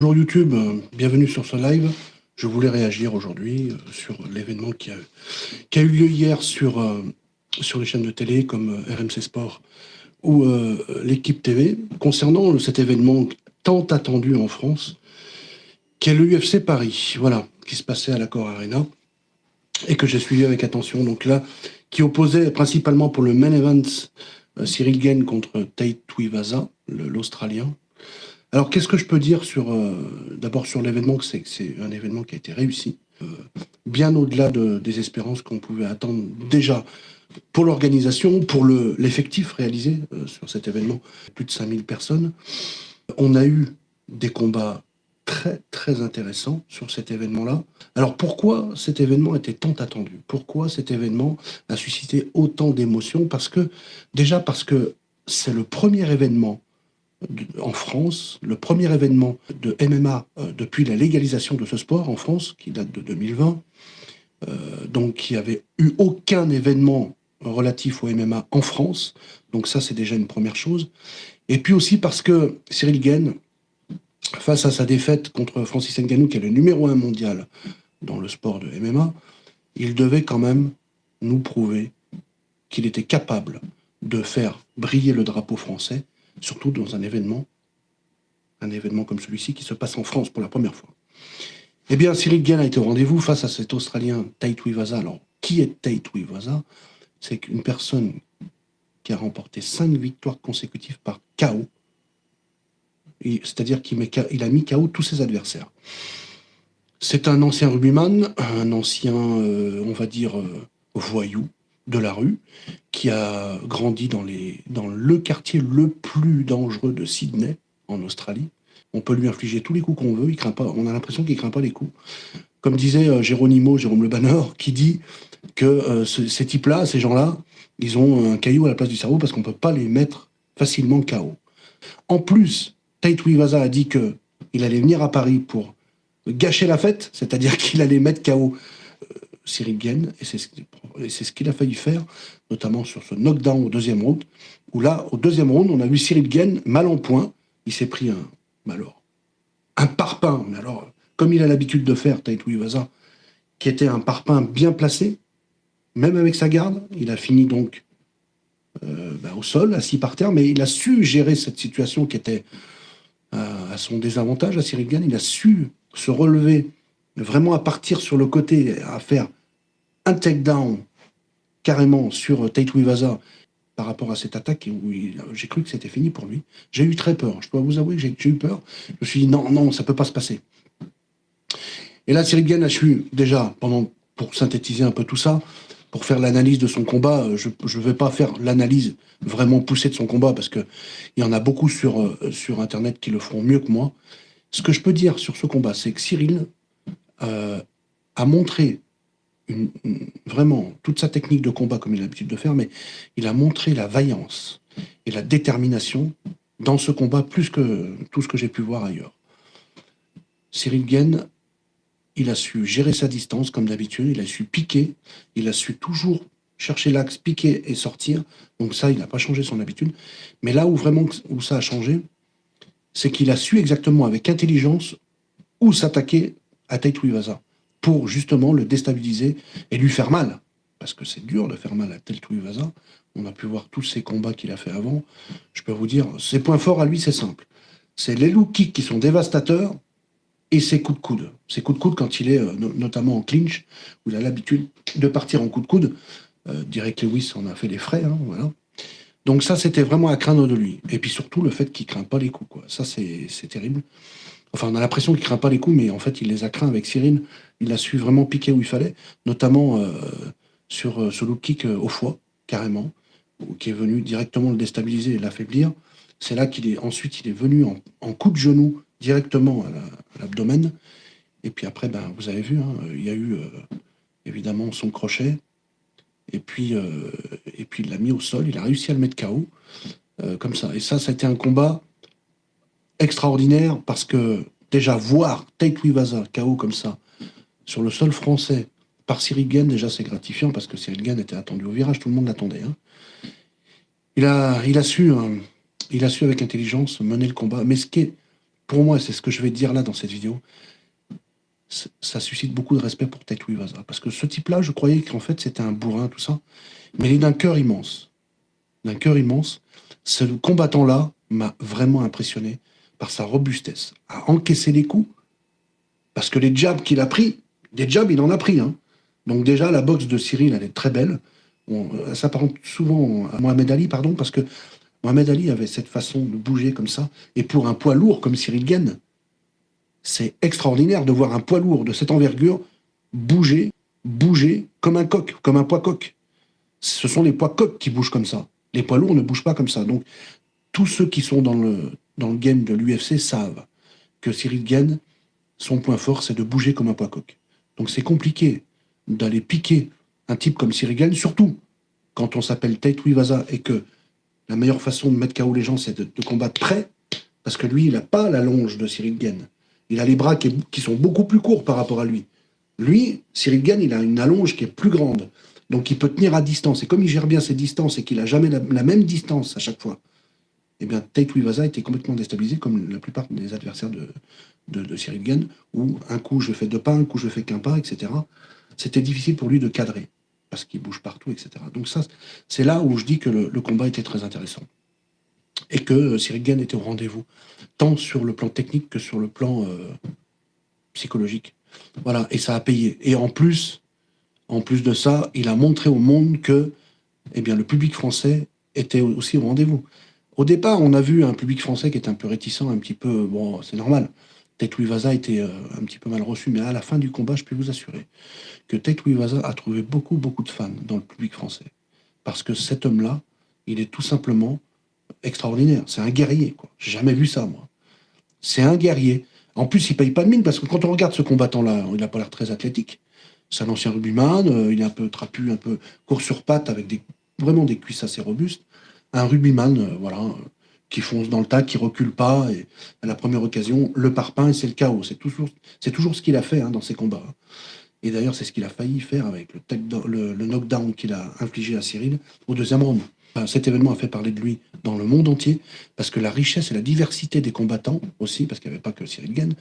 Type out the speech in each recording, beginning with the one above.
Bonjour YouTube, euh, bienvenue sur ce live. Je voulais réagir aujourd'hui euh, sur l'événement qui a, eu lieu hier sur, euh, sur les chaînes de télé comme RMC Sport ou l'équipe TV concernant cet événement tant attendu en France qui est l'UFC Paris, voilà, qui se passait à l'Accord Arena et que j'ai suivi avec attention. Donc là, qui opposait principalement pour le main event Cyril Gain contre Tate Tuivasa, l'Australien, alors, qu'est-ce que je peux dire sur, euh, d'abord sur l'événement, c'est que c'est un événement qui a été réussi, euh, bien au-delà de, des espérances qu'on pouvait attendre déjà pour l'organisation, pour l'effectif réalisé euh, sur cet événement, plus de 5000 personnes. On a eu des combats très très intéressants sur cet événement-là. Alors pourquoi cet événement était tant attendu? Pourquoi cet événement a suscité autant d'émotions? Parce que, déjà parce que c'est le premier événement en France, le premier événement de MMA euh, depuis la légalisation de ce sport en France, qui date de 2020, euh, donc qui avait eu aucun événement relatif au MMA en France, donc ça c'est déjà une première chose. Et puis aussi parce que Cyril Gain, face à sa défaite contre Francis Ngannou, qui est le numéro un mondial dans le sport de MMA, il devait quand même nous prouver qu'il était capable de faire briller le drapeau français surtout dans un événement, un événement comme celui-ci qui se passe en France pour la première fois. Eh bien, Cyril Gain a été au rendez-vous face à cet Australien Tate Wivasa. Alors, qui est Tate Wivasa C'est une personne qui a remporté cinq victoires consécutives par KO. C'est-à-dire qu'il a mis KO tous ses adversaires. C'est un ancien rugbyman, un ancien, euh, on va dire, euh, voyou, de la rue, qui a grandi dans, les, le quartier le plus dangereux de Sydney, en Australie. On peut lui infliger tous les coups qu'on veut, il craint pas, on a l'impression qu'il craint pas les coups. Comme disait euh, Jérôme Le Banner, qui dit que euh, ces types-là, ces gens-là, ils ont un caillou à la place du cerveau parce qu'on peut pas les mettre facilement KO. En plus, Tate Wivasa a dit que il allait venir à Paris pour gâcher la fête, c'est-à-dire qu'il allait mettre KO Cyril Gain, et c'est ce qu'il a failli faire, notamment sur ce knockdown au deuxième round, où là, au deuxième round, on a vu Cyril Gain mal en point, il s'est pris un, alors, un parpaing, mais alors, comme il a l'habitude de faire, Taito Iwasa, qui était un parpaing bien placé, même avec sa garde, il a fini donc euh, bah, au sol, assis par terre, mais il a su gérer cette situation qui était euh, à son désavantage à Cyril Gain, il a su se relever vraiment à partir sur le côté, à faire un takedown carrément sur Tate Wivasa par rapport à cette attaque où j'ai cru que c'était fini pour lui. J'ai eu très peur. Je dois vous avouer que j'ai eu peur. Je me suis dit non, non, ça peut pas se passer. Et là, Cyril Gann a su déjà, pendant, pour synthétiser un peu tout ça, pour faire l'analyse de son combat, euh, je ne vais pas faire l'analyse vraiment poussée de son combat parce qu'il y en a beaucoup sur, euh, sur Internet qui le feront mieux que moi. Ce que je peux dire sur ce combat, c'est que Cyril euh, a montré vraiment toute sa technique de combat comme il a l'habitude de faire, mais il a montré la vaillance et la détermination dans ce combat plus que tout ce que j'ai pu voir ailleurs. Cyril Gain, il a su gérer sa distance comme d'habitude, il a su piquer, il a su toujours chercher l'axe, piquer et sortir. Donc ça, il n'a pas changé son habitude. Mais là où vraiment où ça a changé, c'est qu'il a su exactement avec intelligence où s'attaquer à Tate pour justement le déstabiliser et lui faire mal. Parce que c'est dur de faire mal à Tate On a pu voir tous ces combats qu'il a fait avant. Je peux vous dire, ses points forts à lui, c'est simple. C'est les low kicks qui sont dévastateurs et ses coups de coude. Ses coups de coude quand il est euh, notamment en clinch, où il a l'habitude de partir en coups de coude. Euh, Direct Lewis en a fait les frais, hein, voilà. Donc ça, c'était vraiment à craindre de lui. Et puis surtout, le fait qu'il ne craint pas les coups. Quoi. Ça, c'est terrible. Enfin, on a l'impression qu'il craint pas les coups, mais en fait, il les a craints avec Cyril. Il a su vraiment piquer où il fallait, notamment euh, sur euh, ce look kick euh, au foie, carrément, qui est venu directement le déstabiliser et l'affaiblir. C'est là qu'il est ensuite il est venu en, coup de genou directement à l'abdomen. et puis après, ben, vous avez vu, hein, il y a eu évidemment son crochet. Et puis, et puis il l'a mis au sol. Il a réussi à le mettre KO comme ça. Et ça, ça a été un combat extraordinaire parce que déjà voir Tate Wivasa KO comme ça sur le sol français par Cyril Gain, déjà c'est gratifiant parce que Cyril Gain était attendu au virage, tout le monde l'attendait. Hein. Il, a, il, a su, hein, il a su avec intelligence mener le combat. Mais ce qui est pour moi, c'est ce que je vais dire là dans cette vidéo, ça suscite beaucoup de respect pour Taito Iwasa. Parce que ce type-là, je croyais qu'en fait, c'était un bourrin, tout ça. Mais il est d'un cœur immense. D'un cœur immense. Ce combattant-là m'a vraiment impressionné par sa robustesse, à encaisser les coups. Parce que les jabs qu'il a pris, des jabs, il en a pris. Hein. Donc déjà, la boxe de Cyril, elle est très belle. ça s'apparente souvent à Mohamed Ali, pardon, parce que Mohamed Ali avait cette façon de bouger comme ça. Et pour un poids lourd comme Cyril Gaine, c'est extraordinaire de voir un poids lourd de cette envergure bouger, bouger comme un coq, comme un poids coq. Ce sont les poids coqs qui bougent comme ça. Les poids lourds ne bougent pas comme ça. Donc, tous ceux qui sont dans le, dans le game de l'UFC savent que Cyril Gaine, son point fort, c'est de bouger comme un poids coq. Donc, c'est compliqué d'aller piquer un type comme Cyril Gaine, surtout quand on s'appelle Tate Wivasa et que la meilleure façon de mettre KO les gens, c'est de, combattre près, parce que lui, il n'a pas la longe de Cyril Gaine. Il a les bras qui, sont beaucoup plus courts par rapport à lui. Lui, Cyril Gann, il a une allonge qui est plus grande. Donc il peut tenir à distance. Et comme il gère bien ses distances et qu'il a jamais la, même distance à chaque fois, eh bien Tate Wivaza était complètement déstabilisé, comme la plupart des adversaires de, de, Gann, où un coup je fais deux pas, un coup je fais qu'un pas, etc. C'était difficile pour lui de cadrer, parce qu'il bouge partout, etc. Donc ça, c'est là où je dis que le combat était très intéressant et que euh, Cyril Gann était au rendez-vous, tant sur le plan technique que sur le plan euh, psychologique. Voilà, et ça a payé. Et en plus, en plus de ça, il a montré au monde que eh bien, le public français était aussi au rendez-vous. Au départ, on a vu un public français qui était un peu réticent, un petit peu... Bon, c'est normal. Ted Vaza était euh, un petit peu mal reçu, mais à la fin du combat, je peux vous assurer que Ted Vaza a trouvé beaucoup, beaucoup de fans dans le public français. Parce que cet homme-là, il est tout simplement extraordinaire. C'est un guerrier, quoi. J'ai jamais vu ça, moi. C'est un guerrier. En plus, il paye pas de mine, parce que quand on regarde ce combattant-là, il n'a pas l'air très athlétique. C'est un ancien rugbyman, euh, il est un peu trapu, un peu court sur pattes, avec vraiment des cuisses assez robustes. Un rugbyman, euh, voilà, qui fonce dans le tas, qui recule pas, et à la première occasion, le parpaing, c'est le chaos. C'est toujours, toujours ce qu'il a fait hein, dans ses combats. Et d'ailleurs, c'est ce qu'il a failli faire avec le, le knockdown qu'il a infligé à Cyril au deuxième round cet événement a fait parler de lui dans le monde entier, parce que la richesse et la diversité des combattants aussi, parce qu'il n'y avait pas que Cyril Gann,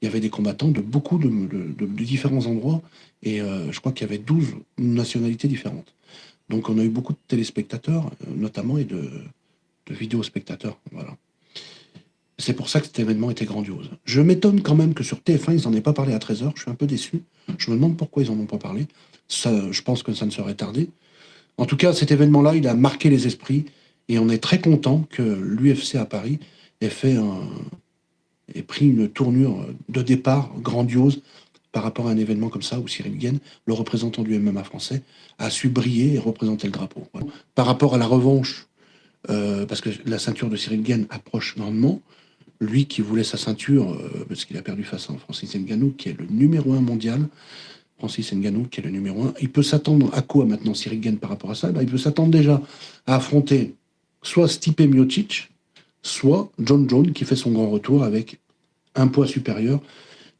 il y avait des combattants de beaucoup de, différents endroits, et euh, je crois qu'il y avait 12 nationalités différentes. Donc on a eu beaucoup de téléspectateurs, euh, notamment, et de, vidéospectateurs. C'est pour ça que cet événement était grandiose. Je m'étonne quand même que sur TF1, ils n'en aient pas parlé à 13h. Je suis un peu déçu. Je me demande pourquoi ils n'en ont pas parlé. Je pense que ça ne serait tardé. En tout cas, cet événement-là, il a marqué les esprits et on est très content que l'UFC à Paris ait fait ait pris une tournure de départ grandiose par rapport à un événement comme ça où Cyril Guen, le représentant du MMA français, a su briller et représenter le drapeau. Par rapport à la revanche, euh, parce que la ceinture de Cyril Guen approche grandement, lui qui voulait sa ceinture, euh, parce qu'il a perdu face à Francis Ngannou, qui est le numéro un mondial, Francis Ngannou, qui est le numéro un, il peut s'attendre à quoi maintenant Cyril Gann par rapport à ça? Ben, Il peut s'attendre déjà à affronter soit Stipe Miocic, soit John Jones, qui fait son grand retour avec un poids supérieur.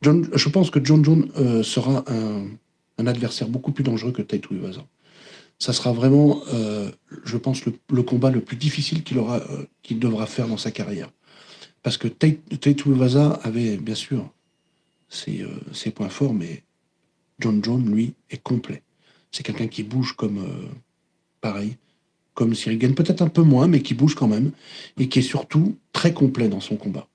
John, je pense que John Jones euh, sera un, adversaire beaucoup plus dangereux que Taito Iwasa. Ça sera vraiment, euh, je pense, le, combat le plus difficile euh, qu'il devra faire dans sa carrière. Parce que Taito Iwasa avait, bien sûr, ses, points forts, mais John Jones, lui, est complet. C'est quelqu'un qui bouge comme, pareil, comme Cyril peut-être un peu moins, mais qui bouge quand même, et qui est surtout très complet dans son combat.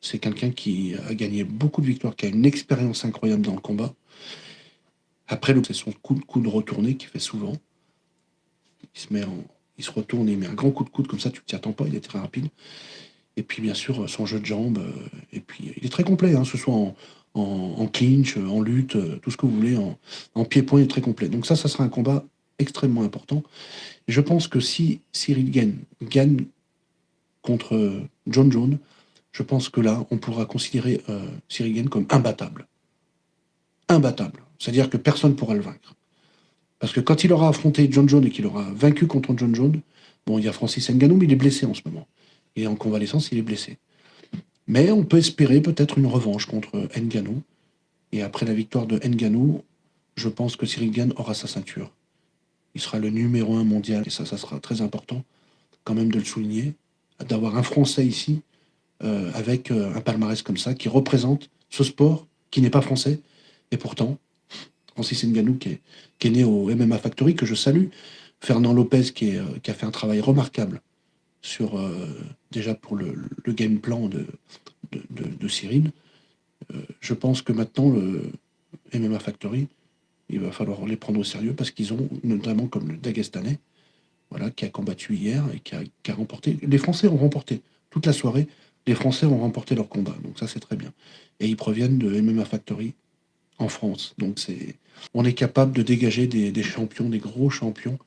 C'est quelqu'un qui a gagné beaucoup de victoires, qui a une expérience incroyable dans le combat. Après, c'est son coup de coude retourné qu'il fait souvent. Il se, met il retourne, il met un grand coup de coude, comme ça tu ne t'y attends pas, il est très rapide. Et puis bien sûr, son jeu de jambes, euh, et puis il est très complet, hein, ce soit en, clinch, en lutte, tout ce que vous voulez, en, pied-point, très complet. Donc ça, ça sera un combat extrêmement important. je pense que si Cyril gagne, gagne contre John Jones, je pense que là, on pourra considérer euh, Gann comme imbattable. Imbattable. C'est-à-dire que personne ne pourra le vaincre. Parce que quand il aura affronté John Jones et qu'il aura vaincu contre John Jones, bon, il y a Francis Ngannou, mais il est blessé en ce moment. Il est en convalescence, il est blessé. Mais on peut espérer peut-être une revanche contre Nganou. Et après la victoire de Nganou, je pense que Cyril Gann aura sa ceinture. Il sera le numéro un mondial. Et ça, ça sera très important quand même de le souligner. D'avoir un Français ici euh, avec euh, un palmarès comme ça, qui représente ce sport qui n'est pas français, et pourtant, Francis Ngannou, qui est, qui est né au MMA Factory, que je salue, Fernand Lopez, qui, qui a fait un travail remarquable sur, déjà pour le, game plan de, de, de, Cyril. je pense que maintenant, le MMA Factory, il va falloir les prendre au sérieux parce qu'ils ont, notamment comme le Dagestanais, voilà, qui a combattu hier et qui a, remporté. Les Français ont remporté toute la soirée. Les Français ont remporté leur combat, donc ça c'est très bien. Et ils proviennent de MMA Factory en France. Donc c'est, on est capable de dégager des, champions, des gros champions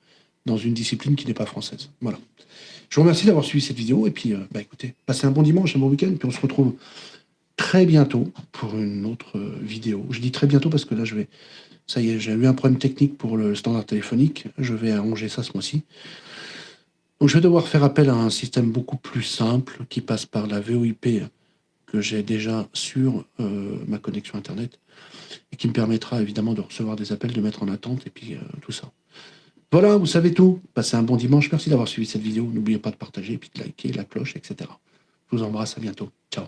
dans une discipline qui n'est pas française. Voilà. Je vous remercie d'avoir suivi cette vidéo et puis, euh, bah écoutez, passez un bon dimanche, un bon week-end, puis on se retrouve très bientôt pour une autre vidéo. Je dis très bientôt parce que là je vais ça y est, j'ai eu un problème technique pour le standard téléphonique. Je vais arranger ça ce mois-ci. Donc je vais devoir faire appel à un système beaucoup plus simple qui passe par la VoIP que j'ai déjà sur euh, ma connexion Internet et qui me permettra évidemment de recevoir des appels, de mettre en attente et puis euh, tout ça. Voilà, vous savez tout. Passez un bon dimanche. Merci d'avoir suivi cette vidéo. N'oubliez pas de partager, puis de liker, la cloche, etc. Je vous embrasse. À bientôt. Ciao.